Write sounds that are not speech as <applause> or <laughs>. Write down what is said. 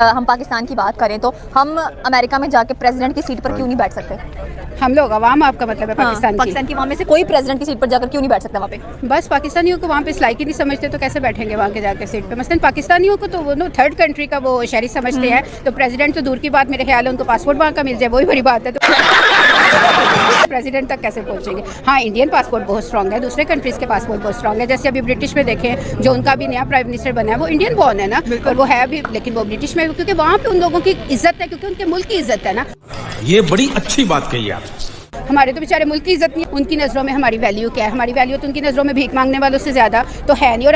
हम पाकिस्तान की बात करें तो हम अमेरिका में जाके प्रेसिडेंट की सीट पर क्यों नहीं बैठ सकते? हम लोग अवाम आपका मतलब है पाकिस्तान की। पाकिस्तान की वहाँ में से कोई प्रेसिडेंट की सीट पर जाकर क्यों नहीं बैठ सकता वहाँ पे? बस पाकिस्तानियों को वहाँ पे इस लायक ही नहीं समझते तो कैसे बैठेंगे वहाँ के जाकर सीट पे? मसलन पाकिस्तानियों को तो वो नो थर्ड कंट्री का वो शहरी समझते हैं तो प्रेसिडेंट तो दूर की बात मेरे ख्याल है उनको पासपोर्ट वहाँ का मिल जाए वही बड़ी बात है तो। <laughs> प्रेसिडेंट तक कैसे पहुँचेंगे? हाँ इंडियन पासपोर्ट बहुत स्ट्रॉन्ग है दूसरे कंट्रीज़ के पासपोर्ट बहुत स्ट्रॉन्ग है। जैसे अभी ब्रिटिश में देखें जो उनका भी नया प्राइम मिनिस्टर बना है वो इंडियन बॉर्न है ना? और वो है अभी लेकिन वो ब्रिटिश में क्योंकि वहाँ पे उन लोगों की इज़्ज़त है क्योंकि उनके मुल्क की इज़्ज़त है ना? ये बड़ी अच्छी बात कही आप। हमारे तो बेचारे मुल्क की इज़्ज़त नहीं। उनकी नज़रों में हमारी वैल्यू क्या है? हमारी वैल्यू तो उनकी नज़रों में भीख मांगने वालों से ज़्यादा तो है नहीं। और